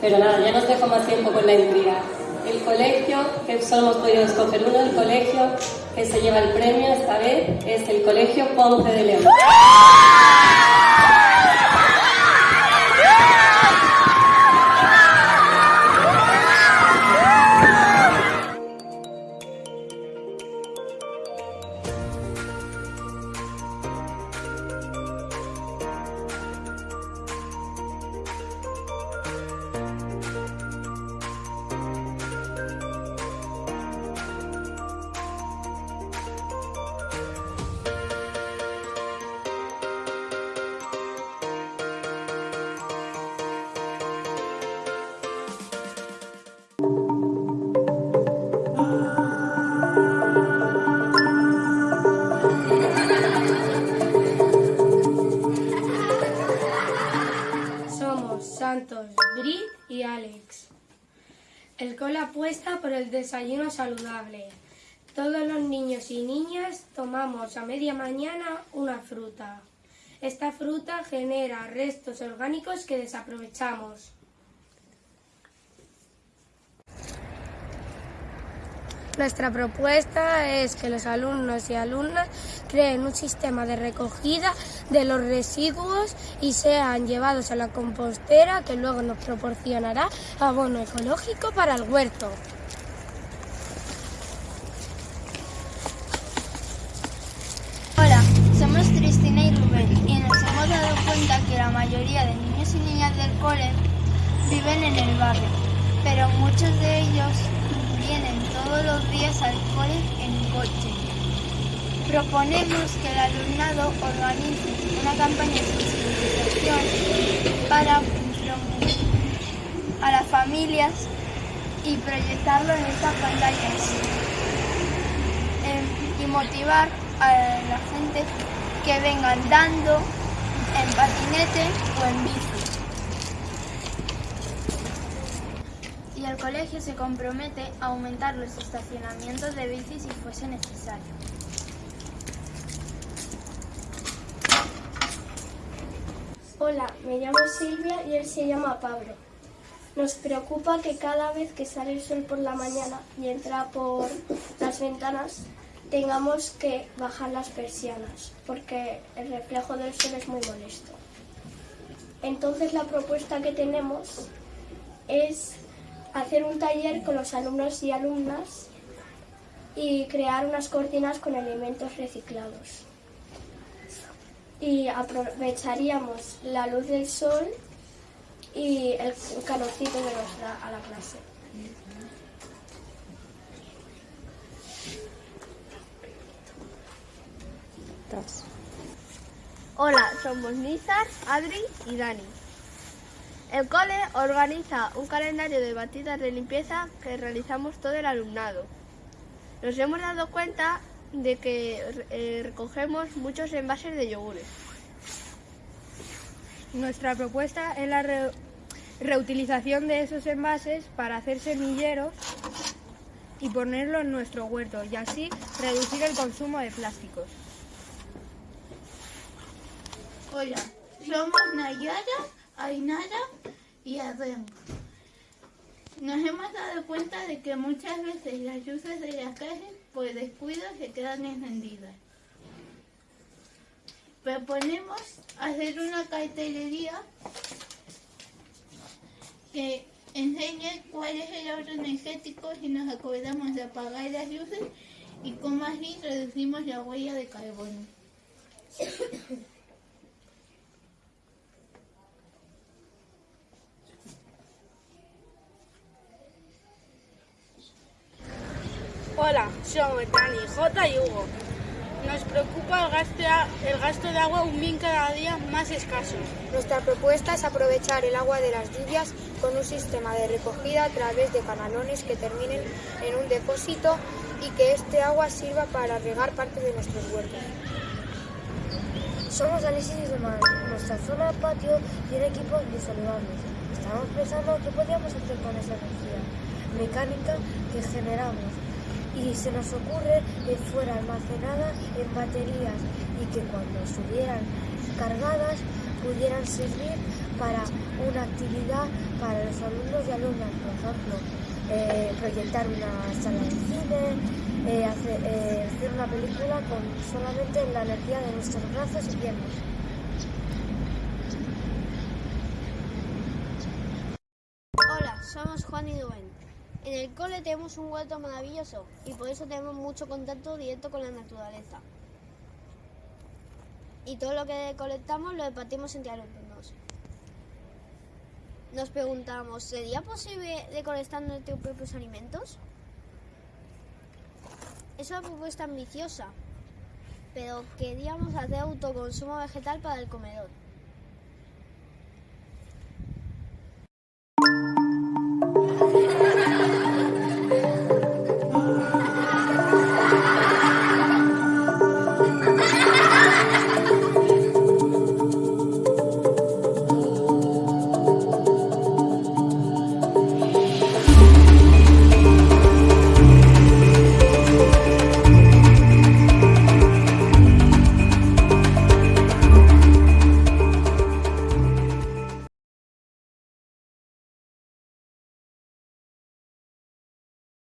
Pero nada, ya nos dejo más tiempo con la intriga. El colegio, que solo hemos podido escoger uno, el colegio que se lleva el premio esta vez es el Colegio Ponce de León. Santos, Brit y Alex. El cole apuesta por el desayuno saludable. Todos los niños y niñas tomamos a media mañana una fruta. Esta fruta genera restos orgánicos que desaprovechamos. Nuestra propuesta es que los alumnos y alumnas creen un sistema de recogida de los residuos y sean llevados a la compostera que luego nos proporcionará abono ecológico para el huerto. Hola, somos Cristina y Rubén y nos hemos dado cuenta que la mayoría de niños y niñas del cole viven en el barrio, pero muchos de ellos vienen todos los días al cole en coche. Proponemos que el alumnado organice una campaña de sensibilización para a las familias y proyectarlo en estas pantallas em, y motivar a la gente que venga andando en patinete o en bici. Y el colegio se compromete a aumentar los estacionamientos de bici si fuese necesario. Hola, me llamo Silvia y él se llama Pablo. Nos preocupa que cada vez que sale el sol por la mañana y entra por las ventanas, tengamos que bajar las persianas, porque el reflejo del sol es muy molesto. Entonces la propuesta que tenemos es hacer un taller con los alumnos y alumnas y crear unas cortinas con elementos reciclados. Y aprovecharíamos la luz del sol y el calorcito que nos da a la clase. Hola, somos Nizar, Adri y Dani. El cole organiza un calendario de batidas de limpieza que realizamos todo el alumnado. Nos hemos dado cuenta de que eh, recogemos muchos envases de yogures. Nuestra propuesta es la re- reutilización de esos envases para hacer semilleros y ponerlo en nuestro huerto y así reducir el consumo de plásticos. Hola, somos Nayara, Ainara y Adem. Nos hemos dado cuenta de que muchas veces las luces de las calles por descuido se quedan encendidas. Proponemos hacer una cartelería que enseñe cuál es el ahorro energético si nos acordamos de apagar las luces y cómo así reducimos la huella de carbono. Hola, somos Dani, J y Hugo. Nos preocupa el gasto, de, el gasto de agua un bien cada día más escaso. Nuestra propuesta es aprovechar el agua de las lluvias con un sistema de recogida a través de canalones que terminen en un depósito y que este agua sirva para regar parte de nuestros huertos. Somos Alexis y Román. Nuestra zona patio tiene equipos bisaludables. Estamos pensando qué podríamos hacer con esa energía mecánica que generamos. Y se nos ocurre que fuera almacenada en baterías y que cuando estuvieran cargadas pudieran servir para una actividad para los alumnos y alumnas, por ejemplo, eh, proyectar una sala de cine, eh, hacer, eh, hacer una película con solamente la energía de nuestros brazos y piernas. Hola, somos Juan y Rubén. En el cole tenemos un huerto maravilloso y por eso tenemos mucho contacto directo con la naturaleza. Y todo lo que colectamos lo repartimos entre alumnos. Nos preguntamos, ¿sería posible recolectar nuestros propios alimentos? Es una propuesta ambiciosa, pero queríamos hacer autoconsumo vegetal para el comedor.